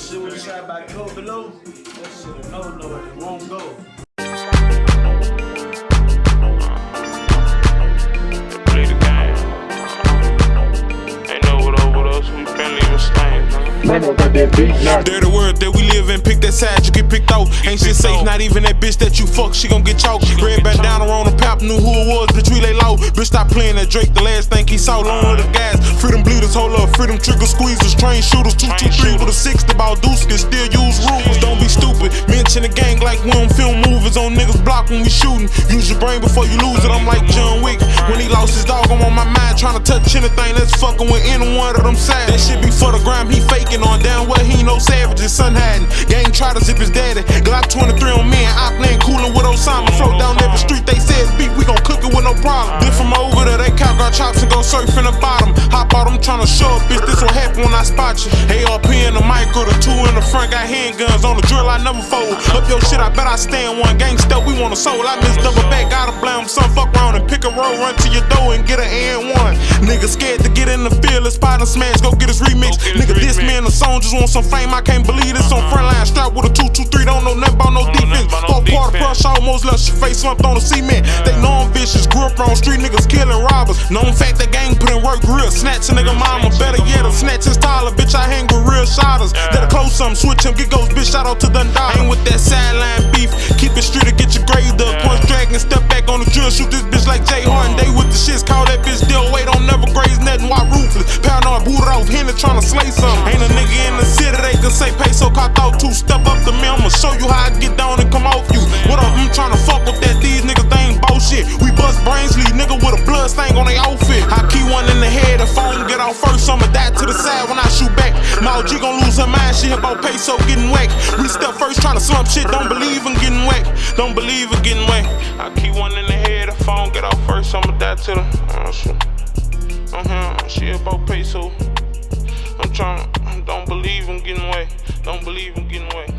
shit was shot by Code Below. That shit a no no, it won't go. Play the game. Ain't know what over us, we been leaving stains, man. Mama got that beat now. They're the world that we live in, pick that side, you get picked off. Ain't shit safe, not even that bitch that you fuck. She gon' get chalk. Red get bandana on the pap, knew who it was. Bitch, we lay low. Bitch, stop playing that Drake. The last thing he saw, long with the gas. Freedom bleeders, hold up. Freedom trigger squeezers. Train shooters, two, two, three with a six. The ball deuce can still use rules. Don't be stupid. Mention the gang like we don't film movies on niggas block when we shooting. Use your brain before you lose it. I'm like John Wick. When he lost his dog, I'm on my mind trying to touch anything that's fucking with any one of them sides. That shit be for the gram, he faking on down where he no savages, son hiding. Gang try to zip his daddy. Glock 23 on me and I playing coolin' with Osama. Float down every street, they said beef, we gon' cook it with no problem. Then from over there, they count our chops and go surf in the bottom. Hop out, I'm tryna show up, bitch, this what happen when I spot you. ARP in the micro, the two in the front, got handguns on the drill, I never fold. Up your shit, I bet I stand one. Gangsta, we want a soul. I miss double back, gotta blame some fuck around and pick a roll, run to your door and get an N1. Nigga scared to get in the field, let's spot and smash, go get his remix. Get his Nigga, this remix. man, the song just want some fame, I can't believe this on front line. Strap almost left your face slumped on the cement. They know I'm vicious, grew up on street niggas killing robbers. Known fact that gang put in work real. Snatch a nigga mama, better yet, a snatch his Tyler. Bitch, I hang with real shotters. That'll close some, switch him, get goes, bitch, shout out to the Dundee. Ain't with that sideline beef, keep it street or get your grade up. Punch dragon, step back on the drill, shoot this bitch like Jay Harden. They with the shits, call that bitch deal Wait, don't never graze nothing, why ruthless. Paranoid, booted off, Henry tryna slay something. Ain't a nigga in the city, they can say peso, caught out two, step up blood stain on outfit. I key one in the head, I don't get out first, I'ma die to the side when I shoot back. My OG gon' lose her mind, she about peso getting whacked. We step first, tryna slump shit, don't believe in getting whacked. Don't believe in getting whacked. I keep one in the head, I don't get out first, I'ma die to the. Uh. Uh-huh, she about peso. I'm trying, don't believe in getting away. Don't believe in getting. Peso.